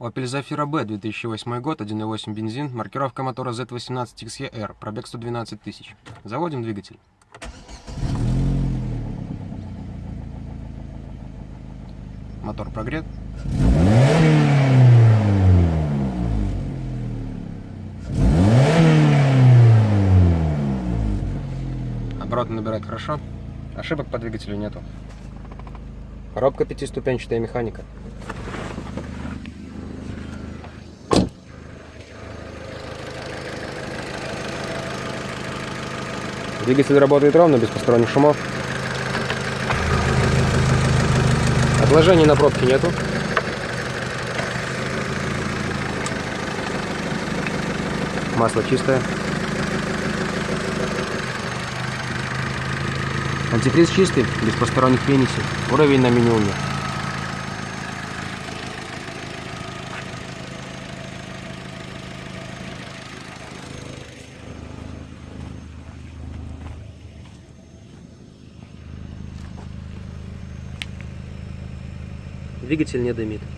Opel Zafira B, 2008 год, 1.8 бензин, маркировка мотора Z18XER, пробег 112 тысяч. Заводим двигатель. Мотор прогрет. Обороты набирает хорошо. Ошибок по двигателю нету. Коробка пятиступенчатая механика. Двигатель работает ровно, без посторонних шумов. Отложений на пробке нету. Масло чистое. Антифриз чистый, без посторонних пенисей. Уровень на минимуме. Двигатель не дымит.